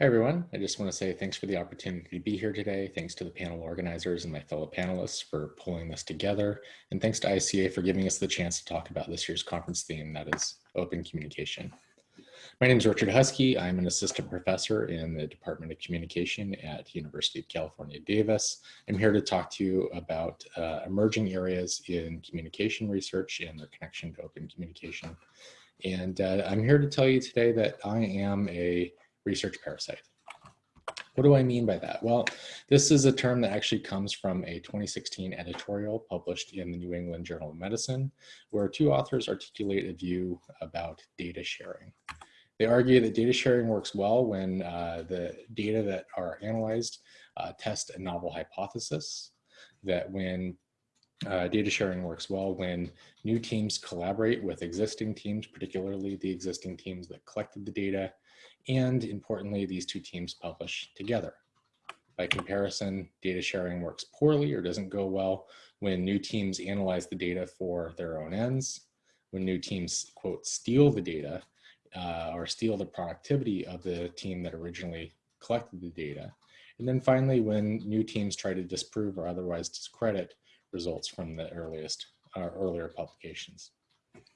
Hi, everyone. I just want to say thanks for the opportunity to be here today. Thanks to the panel organizers and my fellow panelists for pulling this together. And thanks to ICA for giving us the chance to talk about this year's conference theme, that is open communication. My name is Richard Huskey. I'm an assistant professor in the Department of Communication at University of California, Davis. I'm here to talk to you about uh, emerging areas in communication research and their connection to open communication. And uh, I'm here to tell you today that I am a research parasite. What do I mean by that? Well, this is a term that actually comes from a 2016 editorial published in the New England Journal of Medicine, where two authors articulate a view about data sharing. They argue that data sharing works well when uh, the data that are analyzed uh, test a novel hypothesis, that when uh, data sharing works well when new teams collaborate with existing teams, particularly the existing teams that collected the data, and importantly, these two teams publish together. By comparison, data sharing works poorly or doesn't go well when new teams analyze the data for their own ends, when new teams, quote, steal the data uh, or steal the productivity of the team that originally collected the data. And then finally, when new teams try to disprove or otherwise discredit results from the earliest uh, earlier publications.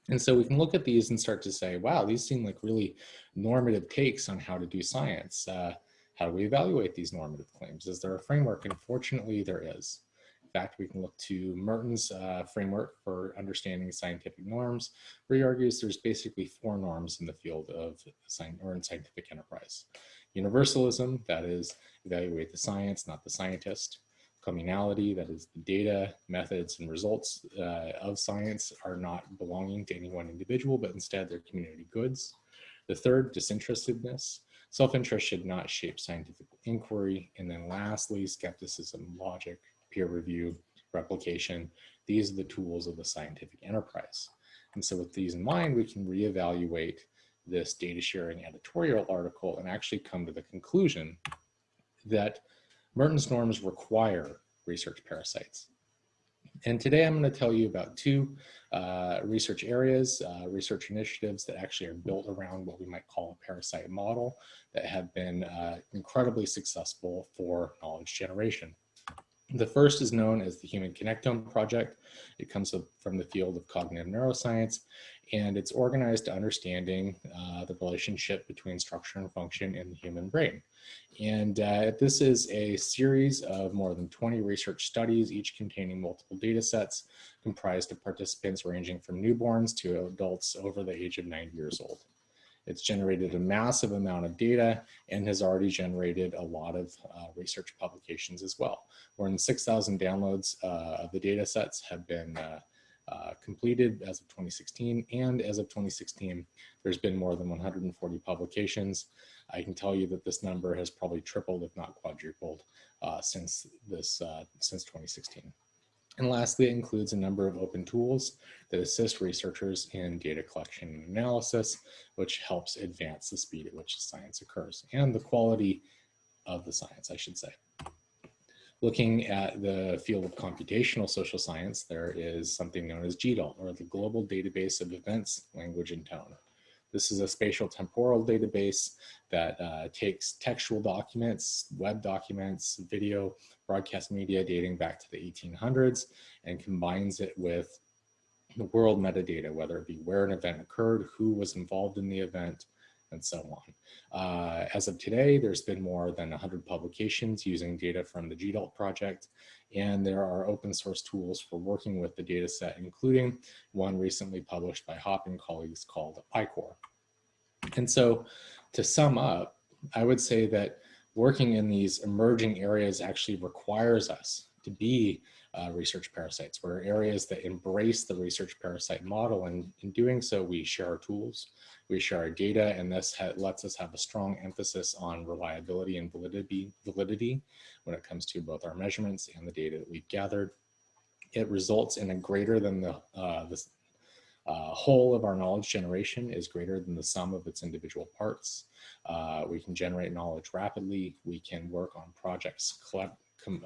And so we can look at these and start to say, wow, these seem like really normative takes on how to do science. Uh, how do we evaluate these normative claims? Is there a framework? And fortunately, there is. In fact, we can look to Merton's uh, framework for understanding scientific norms, where he argues there's basically four norms in the field of science or in scientific enterprise. Universalism, that is, evaluate the science, not the scientist communality, that is the data, methods, and results uh, of science are not belonging to any one individual, but instead they're community goods. The third, disinterestedness. Self-interest should not shape scientific inquiry. And then lastly, skepticism, logic, peer review, replication. These are the tools of the scientific enterprise. And so with these in mind, we can reevaluate this data sharing editorial article and actually come to the conclusion that Merton's norms require research parasites. And today I'm going to tell you about two uh, research areas, uh, research initiatives that actually are built around what we might call a parasite model that have been uh, incredibly successful for knowledge generation. The first is known as the Human Connectome Project. It comes from the field of cognitive neuroscience, and it's organized to understanding uh, the relationship between structure and function in the human brain. And uh, this is a series of more than 20 research studies, each containing multiple data sets comprised of participants ranging from newborns to adults over the age of 90 years old. It's generated a massive amount of data and has already generated a lot of uh, research publications as well. More than 6,000 downloads uh, of the data sets have been uh, uh, completed as of 2016 and as of 2016 there's been more than 140 publications i can tell you that this number has probably tripled if not quadrupled uh, since this uh, since 2016 and lastly, it includes a number of open tools that assist researchers in data collection and analysis, which helps advance the speed at which science occurs and the quality of the science, I should say. Looking at the field of computational social science, there is something known as GDELT, or the Global Database of Events, Language, and Tone. This is a spatial temporal database that uh, takes textual documents, web documents, video, broadcast media dating back to the 1800s and combines it with the world metadata, whether it be where an event occurred, who was involved in the event, and so on. Uh, as of today, there's been more than 100 publications using data from the GDELT project, and there are open source tools for working with the data set, including one recently published by Hopp and colleagues called iCoRe. And so to sum up, I would say that working in these emerging areas actually requires us to be uh, research parasites. We're areas that embrace the research parasite model and in doing so we share our tools, we share our data and this lets us have a strong emphasis on reliability and validity, validity when it comes to both our measurements and the data that we've gathered. It results in a greater than the, uh, the uh, whole of our knowledge generation is greater than the sum of its individual parts. Uh, we can generate knowledge rapidly. We can work on projects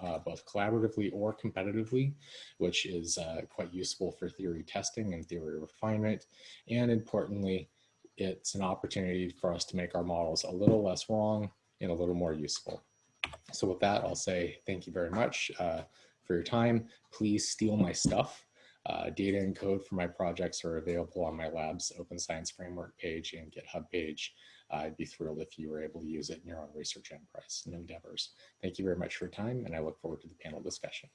uh, both collaboratively or competitively, which is uh, quite useful for theory testing and theory refinement. And importantly, it's an opportunity for us to make our models a little less wrong and a little more useful. So with that, I'll say thank you very much uh, for your time. Please steal my stuff. Uh, data and code for my projects are available on my lab's Open Science Framework page and GitHub page. I'd be thrilled if you were able to use it in your own research enterprise and endeavors. Thank you very much for your time, and I look forward to the panel discussion.